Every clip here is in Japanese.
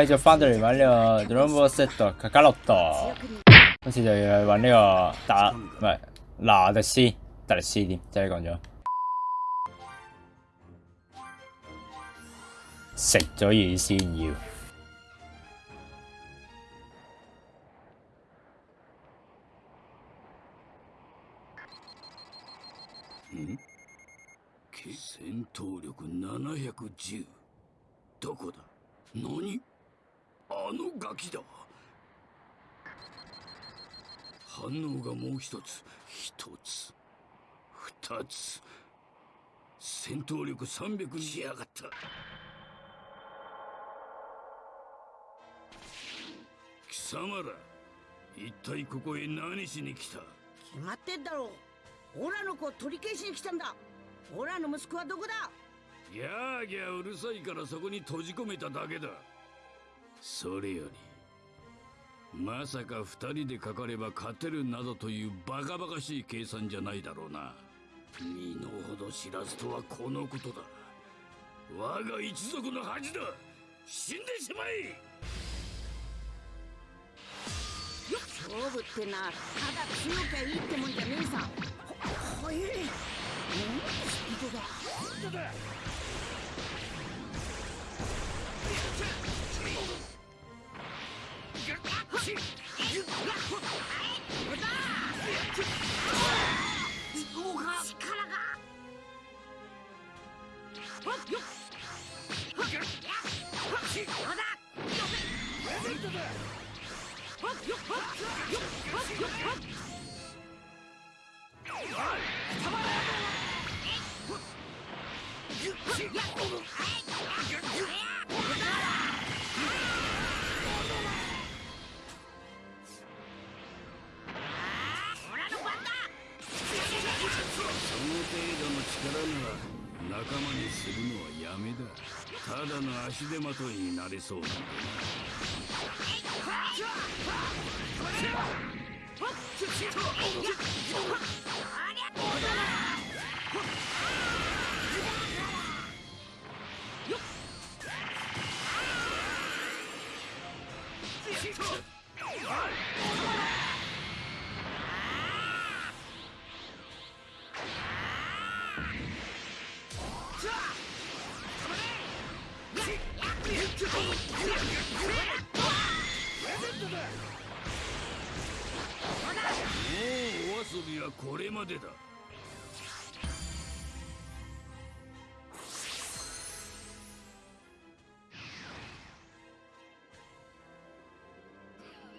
快就翻到嚟玩呢個 Rumble Set 卡卡洛多，今次就要去玩呢個打唔係拿特斯特力斯添，真係講咗食咗魚先要。戦闘力710どこだ何 あのガキだ。反応がもう一つ。一つ。二つ戦闘力300にしやがった貴様ら一体ここへ何しに来た？決まってんだろう。オラの子を取り消しに来たんだ。オラの息子はどこだ？ギャーギャーうるさいからそこに閉じ込めただけだそれよりまさか二人でかかれば勝てるなどというバカバカしい計算じゃないだろうな。身の程知らずとはこのことだ。我が一族の恥だ。死んでしまえ勝負ってなただ強きゃいいってもんじゃねえさ。ほ速え。うん？スピードだ本当だ。力がよった足手まといになれそうだ。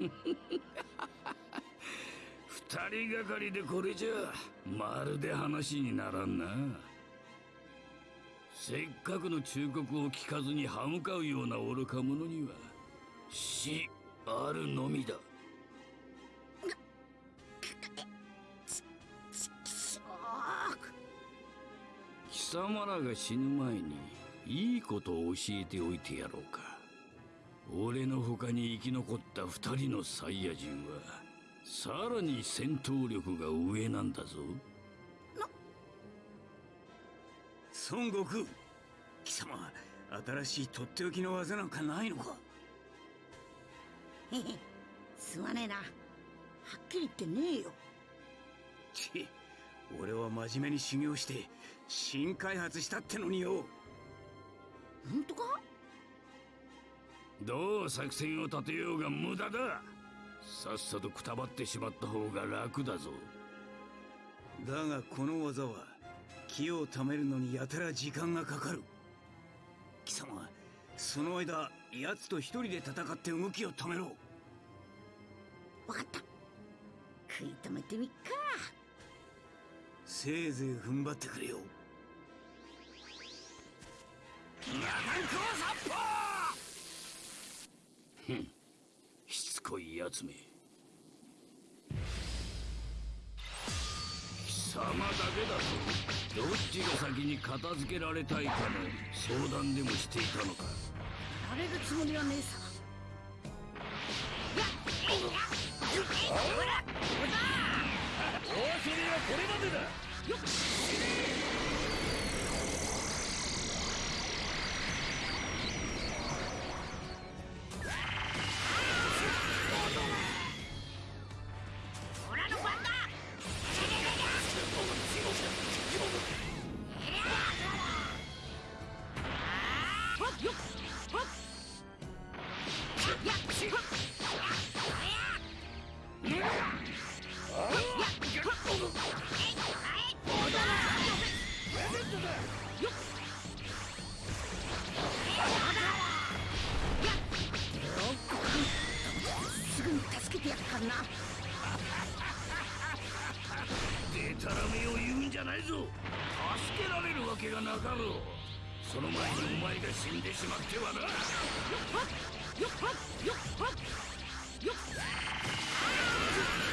二人がかりでこれじゃまるで話にならんな。せっかくの忠告を聞かずに歯向かうような愚か者には死あるのみだ。貴様らが死ぬ前にいいことを教えておいてやろうか。俺の他に生き残った二人のサイヤ人はさらに戦闘力が上なんだぞ。孫悟空貴様新しいとっておきの技なんかないのか？へへすまねえな。はっきり言ってねえよ。ち俺は真面目に修行して新開発したってのによ。本当か？どう作戦を立てようが無駄だ。さっさとくたばってしまった方が楽だぞ。だがこの技は気を貯めるのにやたら時間がかかる。貴様その間奴と一人で戦って動きを止めろ。わかった。食い止めてみっか。せいぜい踏ん張ってくれよしつこいやつめ。貴様だけだぞ。どっちが先に片付けられたいかの相談でもしていたのか。やれるつもりはねえさお遊びはこれまでだ。なお前が死んでしまってはなよっよっよっはっよっ。よ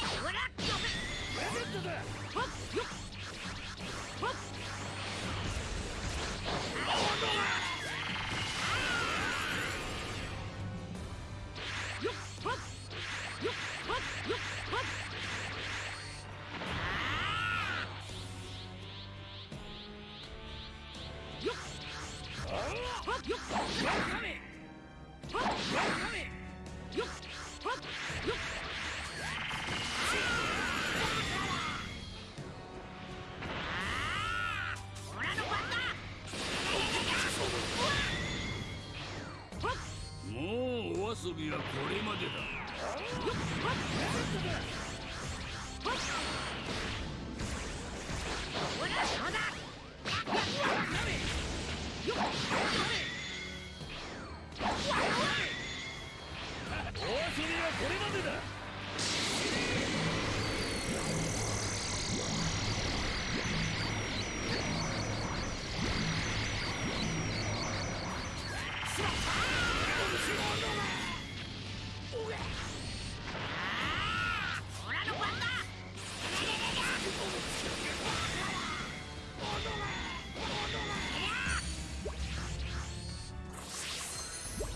も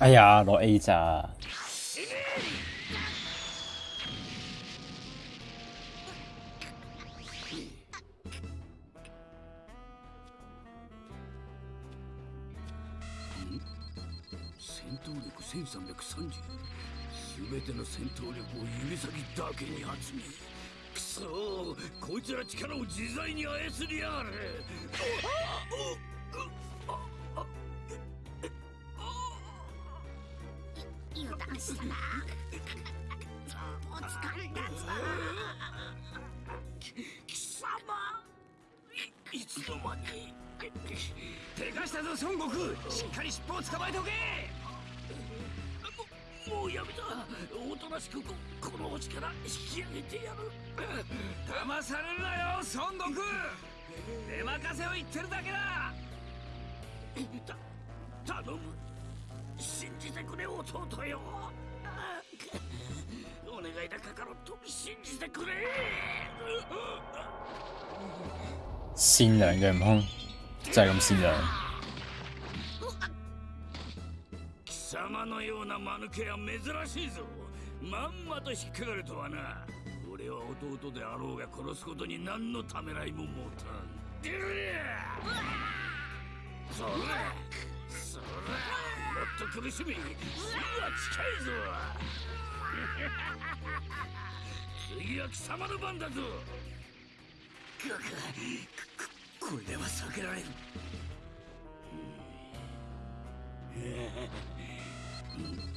哎呀，攞 A 咋？戦闘力1330全ての戦闘力を指先だけに集めくそこいつら力を自在に操りやがる油断したなお疲れだぞ貴様。いいつの間に。でかしたぞ孫悟空。しっかり尻尾を捕まえとけ。ももうやめだおとなしくここの星から引き上げてやる。騙されるなよ孫悟空。出任せを言ってるだけだ。た頼む信じてくれ弟よ。お願いだカカロット信じてくれ。善良嘅悟空就係咁善良。貴様のような間抜けは珍しいぞ。まんまと引っかかるとはな。俺は弟であろうが殺すことに何のためらいも持たん。でそれそれと苦しみ死は近いぞ。次は貴様の番だぞ。これでは避けられるえ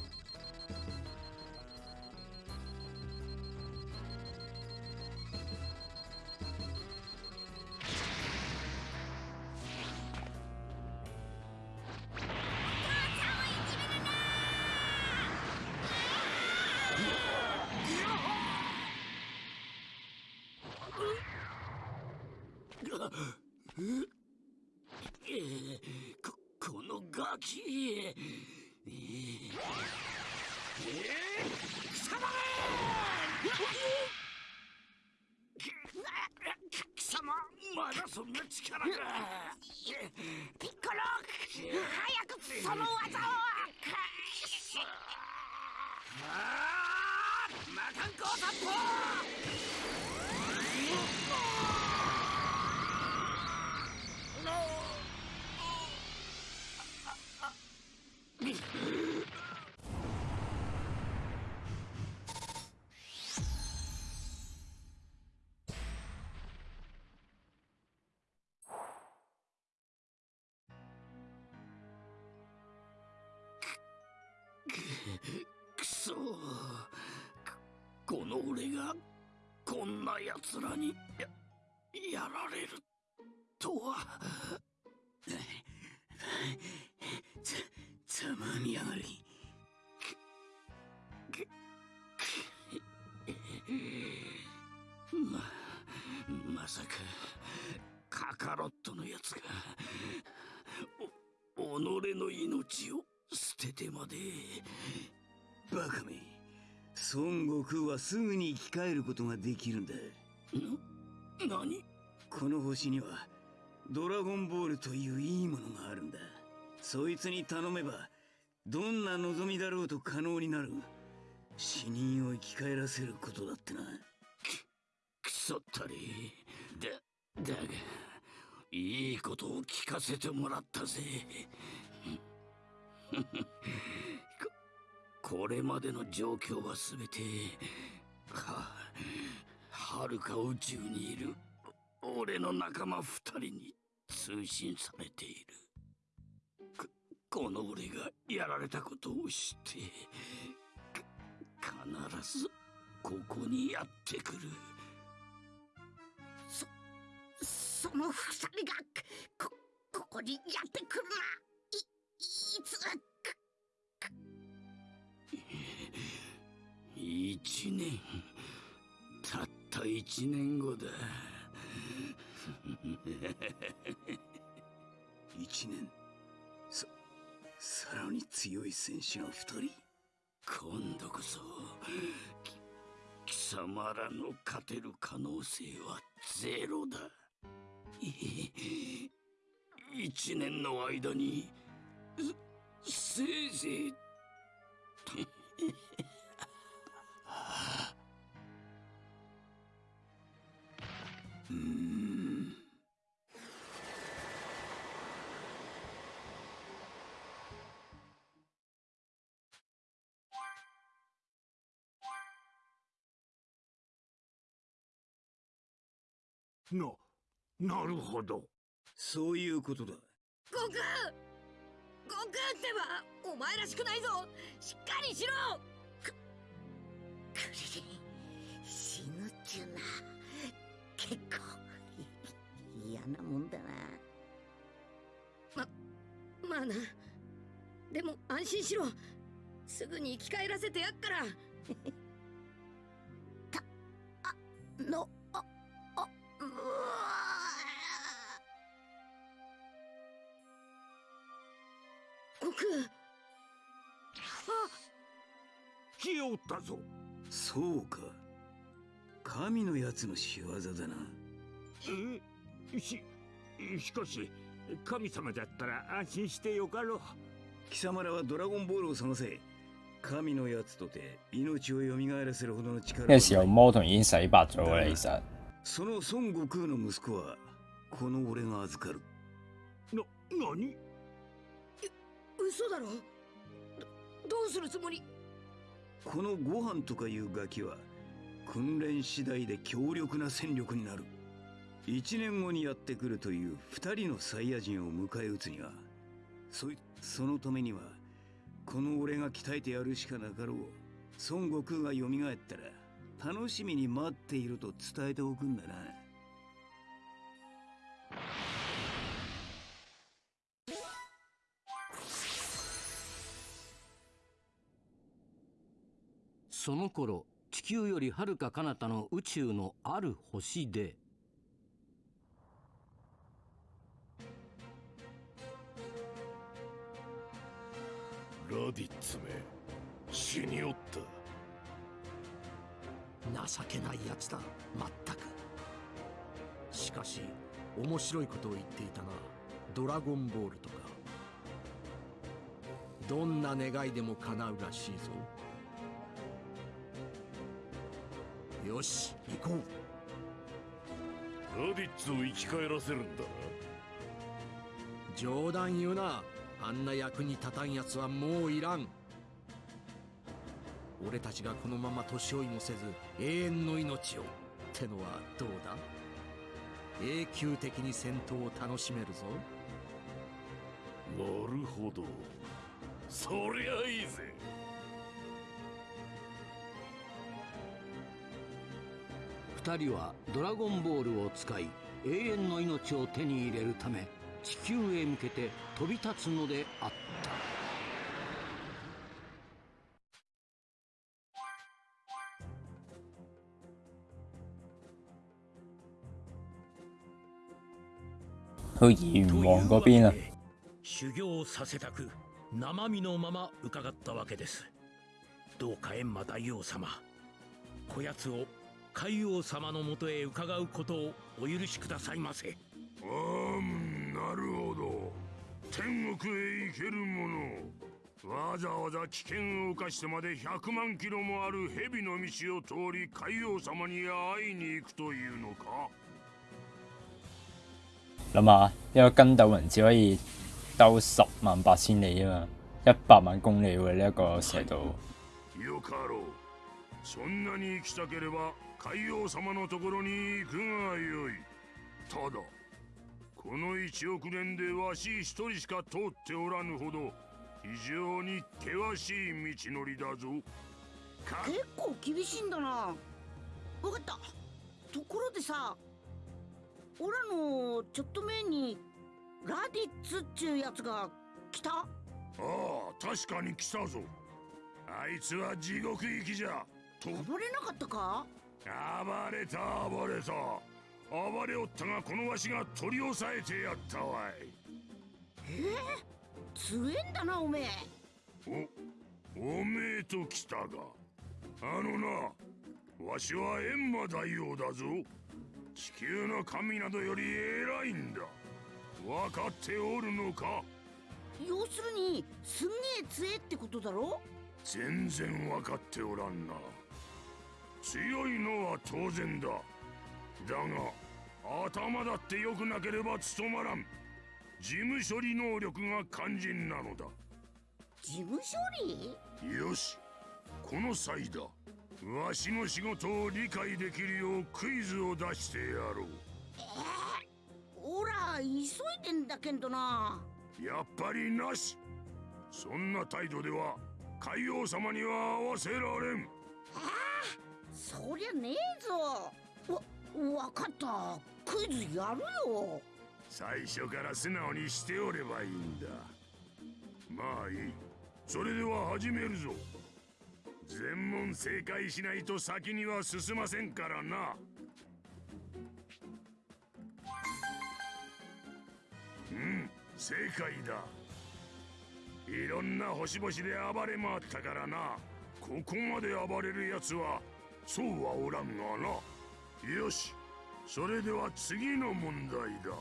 の俺がこんな奴らにややられるとは。ざざまみやがり。ままさかカカロットのやつがお己の命を捨ててまで。バカめ。孫悟空はすぐに生き返ることができるんだ。な何？この星にはドラゴンボールといういいものがあるんだ。そいつに頼めばどんな望みだろうと可能になる。死人を生き返らせることだってな。くそったり。だだがいいことを聞かせてもらったぜこれまでの状況は全てははるか宇宙にいる俺の仲間二人に通信されている。この俺がやられたことを知って必ずここにやってくる。そその二人がこここにやってくるないいつ一年。たった一年後だ。一年。ささらに強い戦士の二人？今度こそき貴様らの勝てる可能性はゼロだ。い一年の間にせせいぜいななるほど。そういうことだ。悟空！悟空ってばお前らしくないぞ。しっかりしろ！くクリリン死ぬっちゅうな。結構嫌なもんだな。ままあな。でも安心しろ。すぐに生き返らせてやっから。たあの来おったぞ。そうか。神のやつの仕業だな。え？ししかし神様だったら安心してよかろう。貴様らはドラゴンボールを探せ。神のやつとて命を蘇らせるほどの力は呢個時候魔童已經洗白咗啦，其實その孫悟空の息子はこの俺が預かる。な何？嘘だろ？どどうするつもり？このご飯とかいうガキは訓練次第で強力な戦力になる。一年後にやってくるという二人のサイヤ人を迎え撃つにはそそのためにはこの俺が鍛えてやるしかなかろう。孫悟空が蘇ったら楽しみに待っていると伝えておくんだな。その頃地球よりはるか彼方の宇宙のある星でラディッツめ死におった。情けないやつだまったく。しかし面白いことを言っていたなドラゴンボールとか。どんな願いでも叶うらしいぞ。よし行こう。ラディッツを生き返らせるんだ冗談言うな。あんな役に立たんやつはもういらん。俺たちがこのまま年追いもせず永遠の命をってのはどうだ？永久的に戦闘を楽しめるぞ。なるほど。そりゃいいぜ二人はドラゴンボールを使い永遠の命を手に入れるため地球へ向けて飛び立つのであった。去炎王嗰邊啊，修行させたく生身のまま伺ったわけです。どうか閻魔大王様こやつを海王様のもとへ伺うことをお許しくださいませ。あんなるほど。天国へ行けるもの。わざわざ危険を冒してまで100万キロもある蛇の道を通り海王様に会いに行くというのか。諗下一個筋斗雲只可以兜十萬八千里啊嘛，一百萬公里喎呢一個射道。よかろう。そんなに行きたければ海王様のところに行くがよい。ただこの1億年でわし一人しか通っておらぬほど非常に険しい道のりだぞ。か結構厳しいんだな。わかった。ところでさオラのちょっと前にラディッツっちゅうやつが来た？ああ確かに来たぞ。あいつは地獄行きじゃ。と暴れなかったか？暴れた暴れた。暴れおったがこのわしが取り押さえてやったわい。強えんだなおめえ。おおめえと来たが。あのなわしは閻魔大王だぞ。地球の神などより偉いんだ。分かっておるのか？要するにすんげえ強えってことだろ？全然分かっておらんな強いのは当然だ。だが頭だって良くなければ務まらん。事務処理能力が肝心なのだ。事務処理？よし。この際だ。わしの仕事を理解できるようクイズを出してやろう。オラ急いでんだけんどな。やっぱりなし。そんな態度では海王様には合わせられんそりゃねえぞ。わわかった。クイズやるよ。最初から素直にしておればいいんだ。まあいい。それでは始めるぞ。全問正解しないと先には進ませんからな。うん正解だ。いろんな星々で暴れ回ったからな。ここまで暴れるやつはそうはおらんがな。よしそれでは次の問題だ。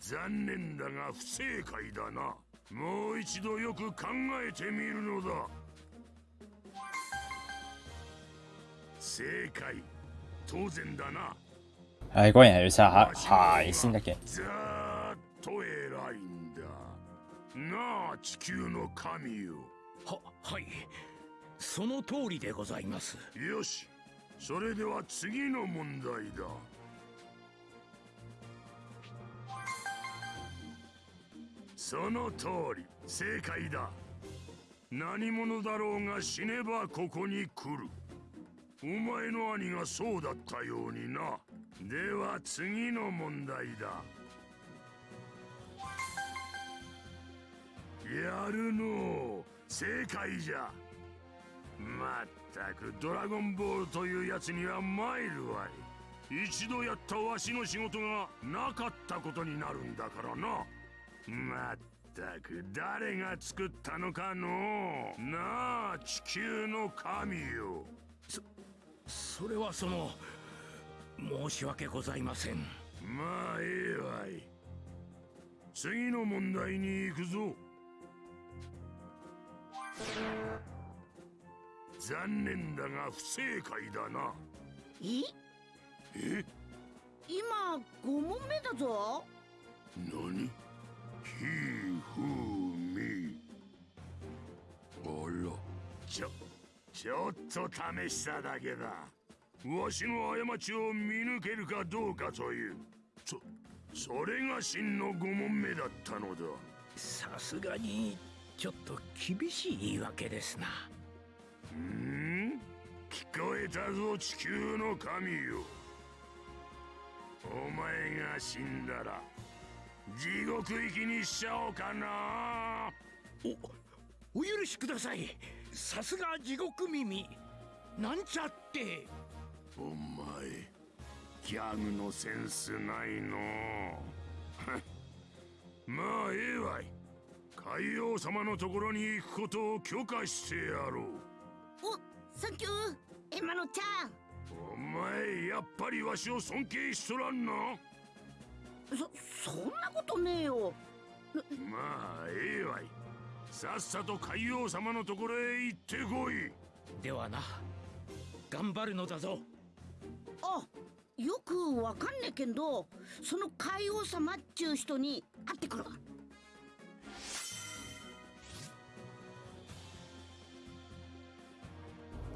残念だが不正解だな。もう一度よく考えてみるのだ。正解。当然だな。唉，果然係要食下蟹先得嘅。ざーっと偉いんだ。なあ地球の神よ。ははい。その通りでございます。よし。それでは次の問題だ。その通り。正解だ。何者だろうが死ねばここに来る。お前の兄がそうだったようにな。では次の問題だ。やるのう。正解じゃ。まったくドラゴンボールというやつには参るわい。一度やったわしの仕事がなかったことになるんだからな。まったく誰が作ったのかの。なあ地球の神よ。それはその申し訳ございません。まあええわい。次の問題に行くぞ残念だが不正解だな。え？え？今5問目だぞ。何？ひふみ。あら。ちょちょっと試しただけだ。わしの過ちを見抜けるかどうかという。そそれが真の5問目だったのだ。さすがにちょっと厳しい言い訳ですな。うん？聞こえたぞ地球の神よ。お前が死んだら地獄行きにしちゃおうかな。おお許しください。さすが地獄耳。なんちゃって。お前ギャグのセンスないの。まあええわい海王様のところに行くことを許可してやろう。おサンキュー。エマノちゃんお前やっぱりわしを尊敬しとらんなそそんなことねえよ。まあええわい。さっさと海王様のところへ行ってこい。ではな。頑張るのだぞ。あよくわかんねえけんどその海王様っちゅう人に会ってくる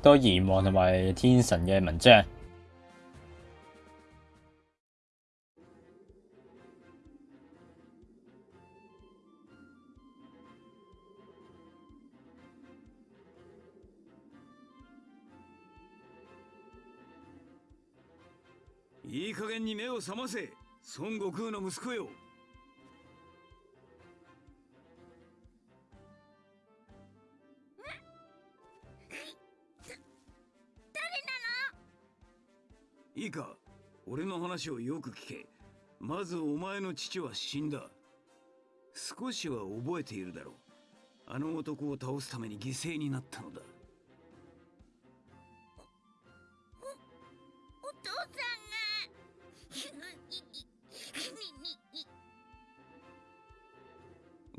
多炎王同埋天神嘅文章。いい加減に目を覚ませ孫悟空の息子よいいか？俺の話をよく聞け。まずお前の父は死んだ。少しは覚えているだろう。あの男を倒すために犠牲になったのだ。お父さん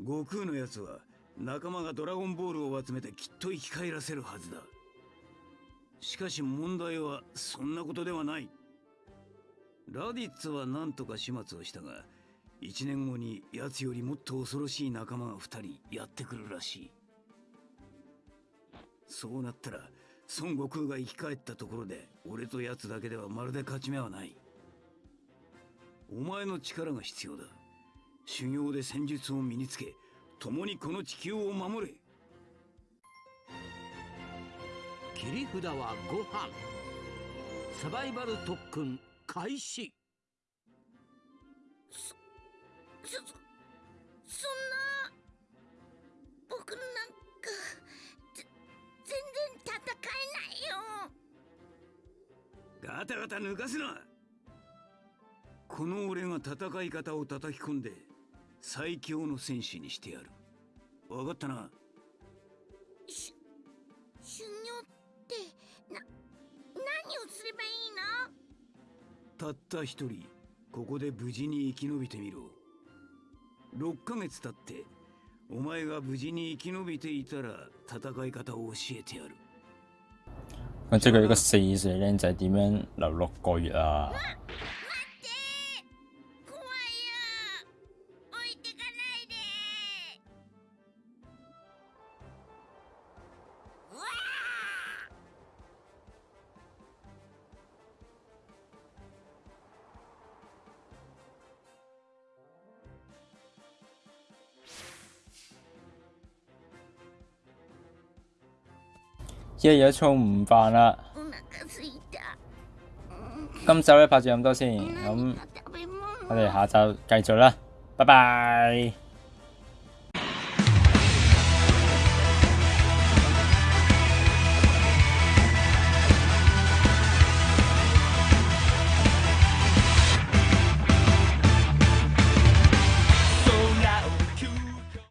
悟空のやつは仲間がドラゴンボールを集めてきっと生き返らせるはずだしかし問題はそんなことではない。ラディッツは何とか始末をしたが1年後に奴よりもっと恐ろしい仲間が2人やってくるらしい。そうなったら孫悟空が生き返ったところで俺と奴だけではまるで勝ち目はない。お前の力が必要だ。修行で戦術を身につけ共にこの地球を守れ。切り札はご飯。サバイバル特訓開始。そそそんな僕なんか全然戦えないよ。ガタガタ抜かすな。この俺が戦い方を叩き込んで最強の戦士にしてやる。分かったな？たった一人ここで無事に生き延びてみろ6ヶ月経ってお前が無事に生き延びていたら戦い方を教えてやる咁即係佢呢個四歲僆仔點樣留六個月啊？一日都餸唔飯啦。お腹すいた今集咧拍住咁多先，咁何か食べ物我哋下集繼續啦，拜拜。